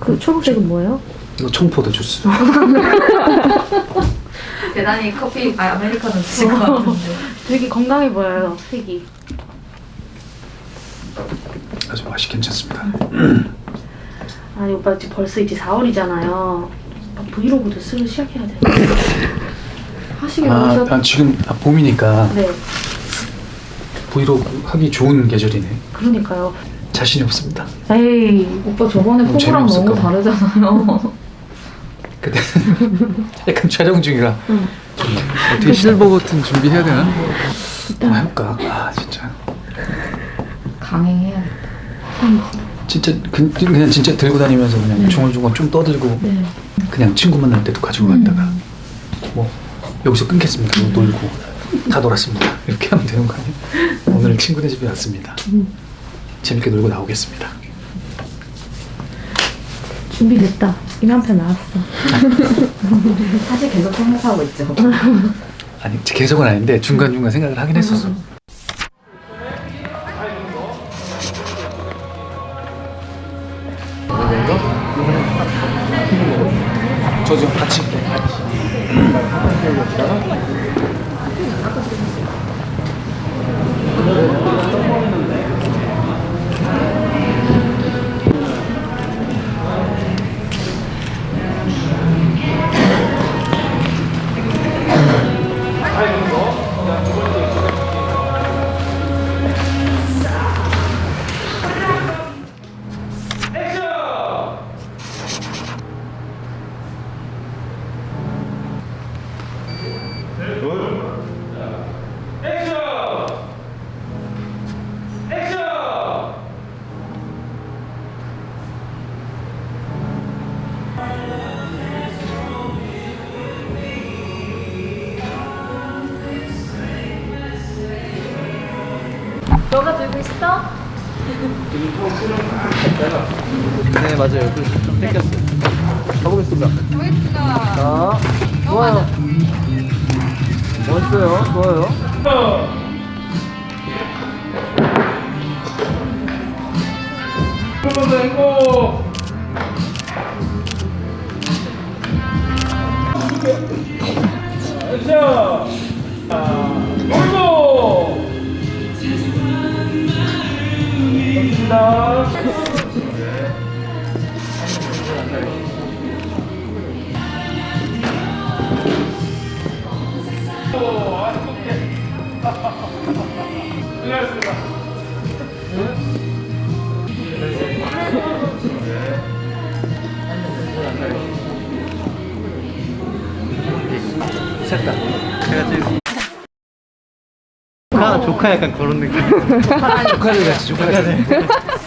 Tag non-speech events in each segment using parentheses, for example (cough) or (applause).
그 초록색은 뭐예요? 이거 청포도 주스. 어, (laughs) 대단히 커피, 아, 아메리카노 드실 것 같은데. 어, 되게 건강해 보여요, 색이. 아주 맛이 괜찮습니다. 음. 아니, 오빠 지금 벌써 이제 4월이잖아요. 브이로그도 쓰기 시작해야 돼. (laughs) 하시길 아, 난 지금 봄이니까. 네. 브이로그 하기 좋은 계절이네. 그러니까요. 자신이 없습니다. 에이, 오빠 저번에 너무 포부랑 너무. 다르잖아요. (laughs) 그때 약간 촬영 중이라 응. 어떻게 실버 버튼 준비해야 되나? 한번 해볼까? 아 진짜 강행해야겠다. 진짜 그, 그냥 진짜 들고 다니면서 그냥 중얼중얼 좀 떠들고 네. 그냥 친구 만날 때도 가지고 갔다가 뭐 여기서 끊겠습니다. 뭐 놀고 다 놀았습니다. 이렇게 하면 되는 거 아니에요? 오늘 친구네 집에 왔습니다. 재밌게 놀고 나오겠습니다. 준비됐다. 이미 한편 나왔어. (laughs) 사실 계속 생각하고 있죠. 아니 계속은 아닌데 중간 중간 생각을 하긴 했었어. 저좀 같이. 있어? 네 맞아요. 좀 땡겼어요. 가보겠습니다. 가보겠습니다. 자, 좋아요. 멋있어요. 좋아요. 셋다. 제가 제일 조카, 조카 약간 그런 느낌. (laughs) 조카들 같이 조카들.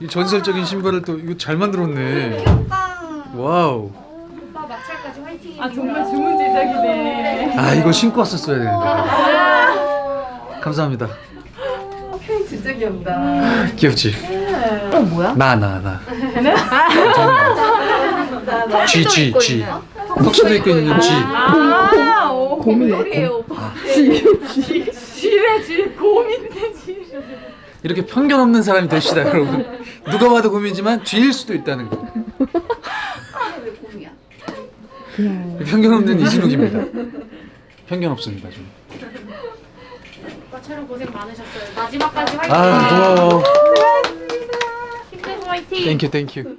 이 전설적인 신발을 또 이거 잘 만들었네. 와우. 아 정말 주문 제작이네. 아 이거 신고 왔었어야 되는데. 감사합니다. 진짜 귀엽다. 귀엽지? 어 뭐야? 나 나 나. G G G. 턱시도 입고 있는 G. 아, 오, 곰이에요, 오빠. 쥐, 쥐래, 쥐, 곰인데, 쥐. 이렇게 편견 없는 사람이 됩시다 여러분. 누가 봐도 곰이지만 쥐일 수도 있다는 거. 편견 없는 이진욱입니다. 편견 없습니다 좀. 촬영 고생 많으셨어요. 마지막까지 화이팅! 아 고마워. 힘내고 화이팅! Thank you thank you.